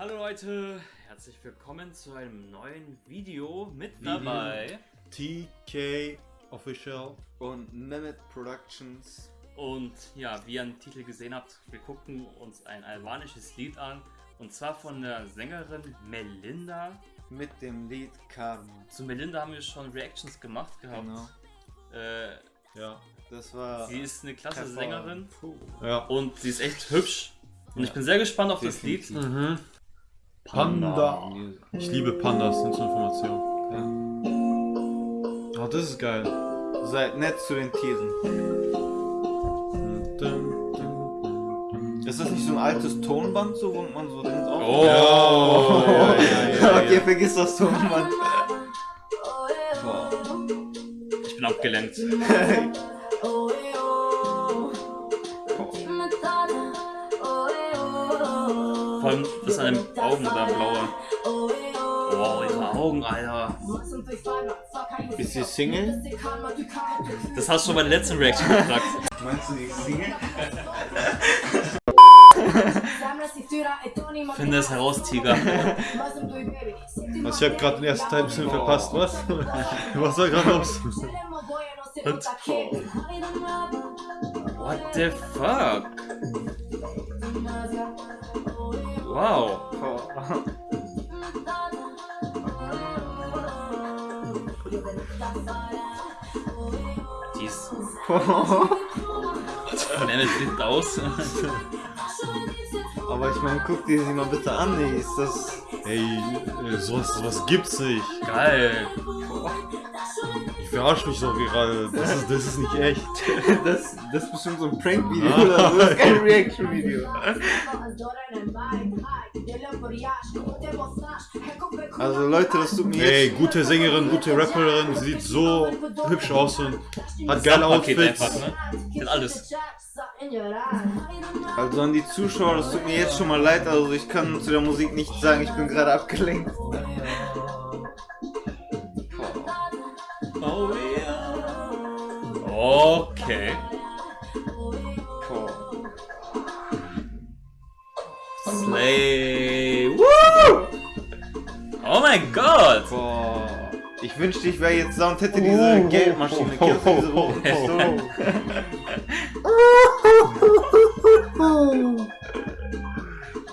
Hallo Leute, herzlich willkommen zu einem neuen Video mit dabei. TK Official. und Mehmet Productions. Und ja, wie ihr am Titel gesehen habt, wir gucken uns ein albanisches Lied an. Und zwar von der Sängerin Melinda. mit dem Lied Karma. Zu Melinda haben wir schon Reactions gemacht gehabt. Genau. Äh, Ja. Das war sie ist eine klasse. Sängerin. Ja. und sie ist echt hübsch. Und Ja. ich bin sehr gespannt auf das Definitiv. Lied. Mhm. Panda. Ich liebe Pandas, sind zur Information. Oh, das ist geil. Seid nett zu den dun. Ist das nicht so ein altes Tonband, so, wo man so drin auf? Oh, Ja, ja, ja, ja, okay, ja. vergiss das Tonband. Boah. ich bin abgelenkt. Vor allem das an den Augen da blaue. Wow, diese Augen, Alter. Ist sie Single? Das hast du schon bei der letzten Reaction gesagt. Meinst du die ist Single? Finde es heraus, Tiger. Also ich habe gerade den ersten Teil ein bisschen verpasst. Was? Was war gerade los? What the fuck? Wow. Die ist. Boah. Nenne flippt aus. Aber ich meine, guck dir sie mal bitte an, ey. Ist das. Ey, äh, sowas, sowas gibt's nicht. Geil. Ich verarsche mich doch gerade. Das ist, das ist nicht echt. Das, das ist bestimmt so ein Prank-Video oder so. Das ist kein Reaction-Video. Also Leute, das tut mir Ey, gute Sängerin, gute Rapperin, sieht so hübsch aus und hat geile Outfits. einfach, ne? Hat alles. Also an die Zuschauer, das tut mir jetzt schon mal leid. Also ich kann zu der Musik nicht sagen, ich bin gerade abgelenkt. Oh. Okay. Slay. Woo! Oh mein Gott. Ich wünschte, ich wäre jetzt da und hätte diese Geldmaschine. Kennst du diese rote Pistole?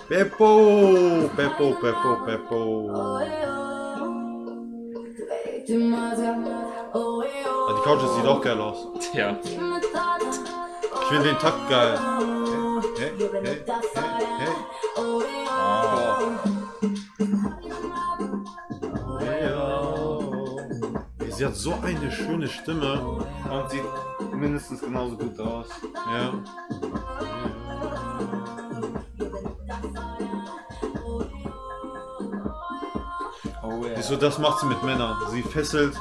Beppo, Beppo, Beppo, Beppo. Ah, die Couch sieht auch geil aus. Tja. Ich finde den Takt geil. Hey, hey, hey, hey, hey. Ey, Sie hat so eine schöne Stimme. Und sieht mindestens genauso gut aus. Ja. Siehst du, das macht sie mit Männern. Sie fesselt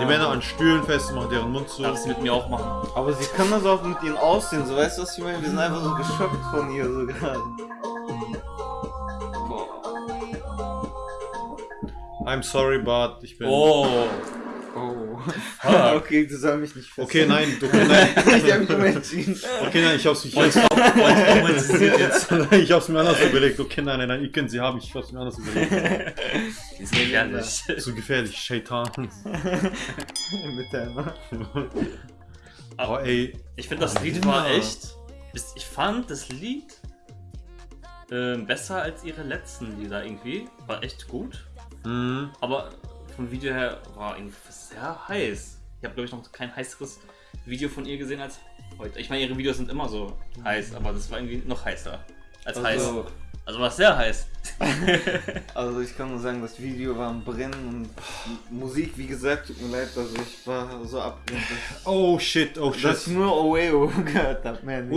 die Männer an Stühlen fest, macht deren Mund zu. Darf sie mit mir auch machen. Aber sie kann das auch mit ihnen aussehen, so weißt du, was ich meine? Wir sind einfach so geschockt von ihr so gerade. I'm sorry, but ich bin. Oh. Oh. Fuck. okay, du sollst mich nicht fesseln. Okay, nein, okay, nein. ich hab mich immer entschieden. Okay, nein, ich hab's nicht. Wollte ich auch, auch jetzt. Ich hab's mir anders überlegt. Okay, nein, nein, nein, ihr könnt sie haben, ich hab's mir anders überlegt. Die ist gefährlich. Zu gefährlich, Shaitan. mit deiner. Oh, ey. Ich finde das Lied war echt. Ich fand das Lied ähm, besser als ihre letzten Lieder irgendwie. War echt gut. Mhm. Aber vom Video her war irgendwie sehr heiß. Ich habe, glaube ich, noch kein heißeres Video von ihr gesehen als heute. Ich meine, ihre Videos sind immer so heiß, aber das war irgendwie noch heißer als heiß. Also, Also war es sehr heiß. also ich kann nur sagen, das Video war am Brennen und Musik, wie gesagt, tut mir leid, also ich war so abgelenkt, Oh shit, oh dass ich shit. nur Oeo gehört hab, mehr nicht.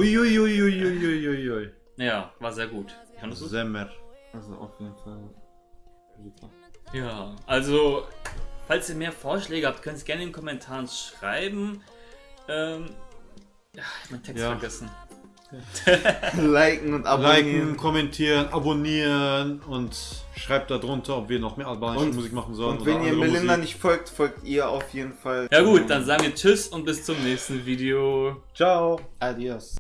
Ja, war sehr gut. Fandest du's? Semmer. Also auf jeden Fall. Super. Ja, also, falls ihr mehr Vorschläge habt, könnt ihr es gerne in den Kommentaren schreiben. Ähm, ja, ich hab meinen Text Ja. vergessen. Liken und Liken, abonnieren. kommentieren, abonnieren und schreibt da drunter, ob wir noch mehr albanische Und- Musik machen sollen. Und wenn oder ihr andere Melinda Musik. nicht folgt, folgt ihr auf jeden Fall. Ja gut, dann sagen wir Tschüss und bis zum nächsten Video. Ciao. Adios.